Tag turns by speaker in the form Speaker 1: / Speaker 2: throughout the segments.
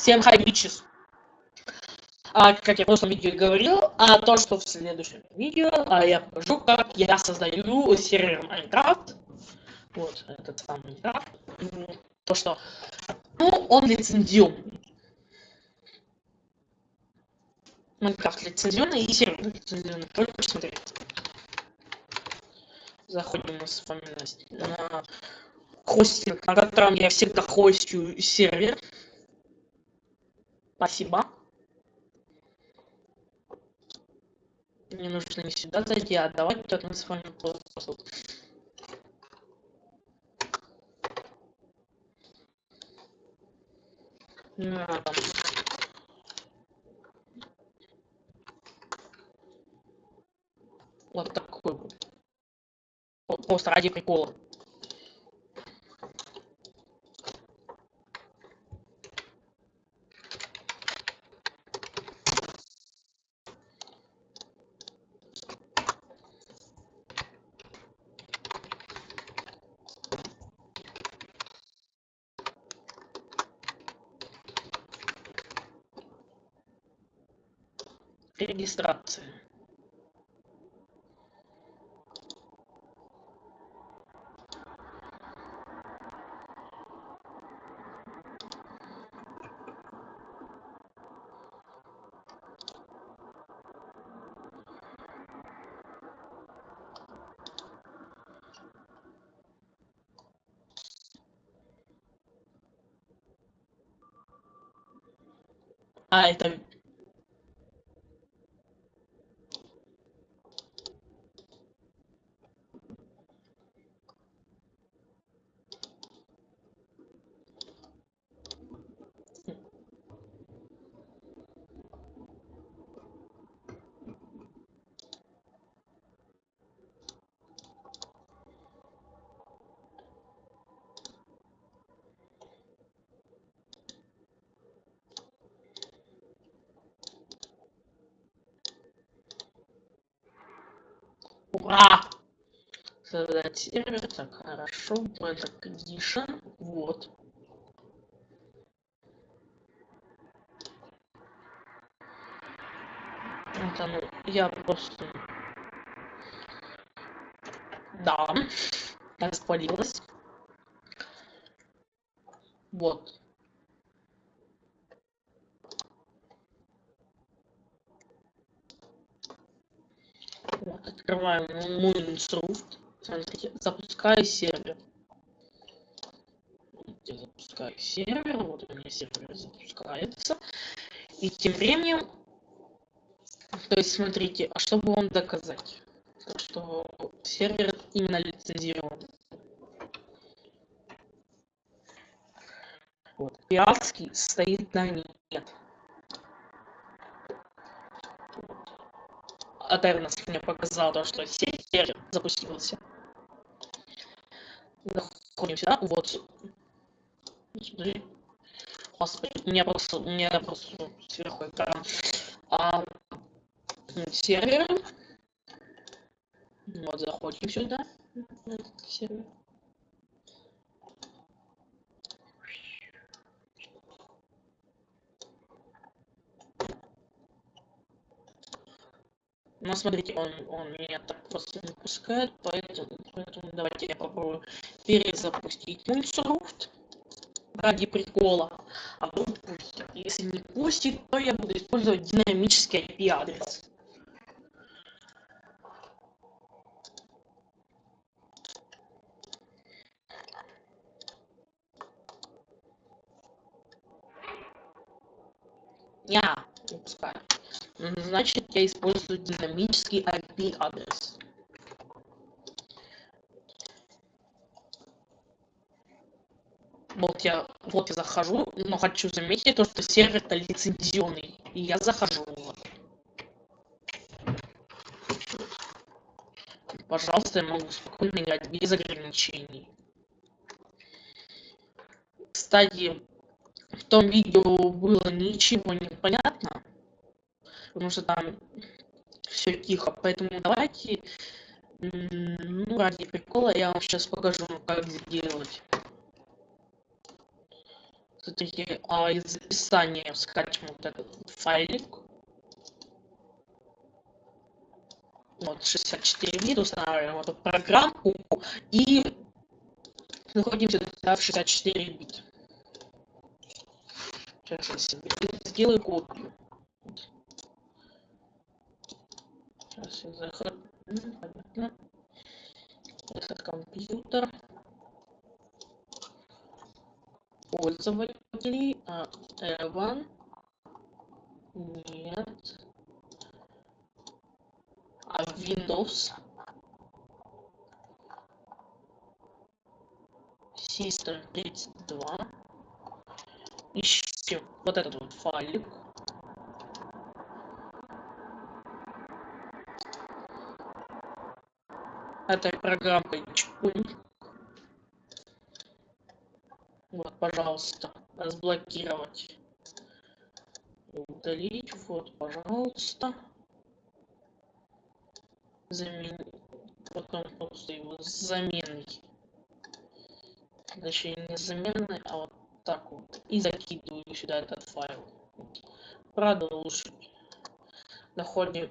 Speaker 1: Всем хай, бичес. А, как я в прошлом видео говорил, а то, что в следующем видео, а я покажу, как я создаю сервер Minecraft. Вот, этот самый Minecraft. То, что, ну, он лицензионный. Minecraft лицензионный и сервер лицензионный. Только посмотреть. Заходим с вами на, на хостинг, на котором я всегда хостю сервер. Спасибо. Мне нужно не сюда зайти, а давайте мы с вами просто... Надо. Вот такой вот. Просто ради прикола. Регистрации А, это Ура! Создать сервер. Так, хорошо. Это condition. Вот. Это, ну, я просто... Да. Распалилась. Вот. Открываем Moonsoft. Запускаю сервер. Я запускаю сервер, вот у меня сервер запускается. И тем временем, то есть смотрите, а чтобы вам доказать, что сервер именно лицензирован. Вот, пиратский стоит на нет. Атернос мне показал то, что сервер запустился. Заходим сюда, вот. Господи, у меня просто, у меня просто сверху экран. А, сервер. Вот, заходим сюда. Сервер. Но смотрите, он, он меня так просто не пускает, поэтому, поэтому давайте я попробую перезапустить Moonsoft ради прикола. А вдруг пустит. Если не пустит, то я буду использовать динамический IP-адрес. Я не пускаю. Значит, я использую динамический IP-адрес. Вот я, вот я захожу, но хочу заметить то, что сервер-то лицензионный. И я захожу. Пожалуйста, я могу спокойно играть без ограничений. Кстати, в том видео было ничего не понятно потому что там все тихо. Поэтому давайте, ну, ради прикола я вам сейчас покажу, как сделать. Смотрите, а из описания скачем вот этот файлик. Вот, 64 бит устанавливаем эту программку и находимся в 64 бит. Сейчас я сделаю копию. Я захожу. Понятно. Этот компьютер. Пользователи. А, Эван. Нет. А Windows. System 32. Ищем вот этот вот файлик. Этой программой чпунь. Вот, пожалуйста, разблокировать. Удалить, вот, пожалуйста. Заменить. Потом просто его заменить. Точнее, не заменной, а вот так вот. И закидываю сюда этот файл. Продолжить. Находим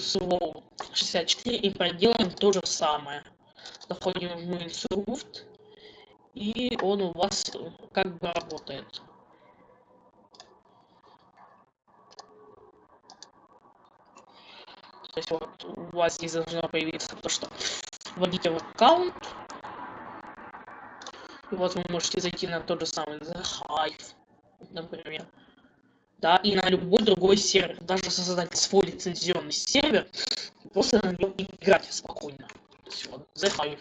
Speaker 1: слово 64 и проделаем то же самое. Заходим в Minecraft, и он у вас как бы работает. То есть вот у вас здесь должно появиться то, что вводите в аккаунт. И вот вы можете зайти на тот же самый The Hive, например. Да, и на любой другой сервер. Даже создать свой лицензионный сервер, просто на нем играть спокойно. Все, The Hive.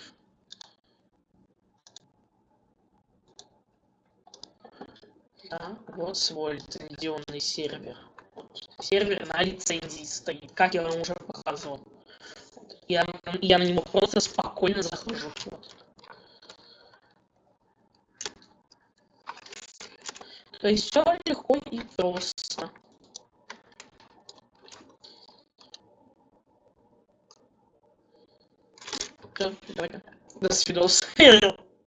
Speaker 1: Да, вот свой лицензионный сервер. Сервер на лицензии стоит, как я вам уже показывал. Я, я на него просто спокойно захожу. Вот. То есть все легко и просто. До свидос.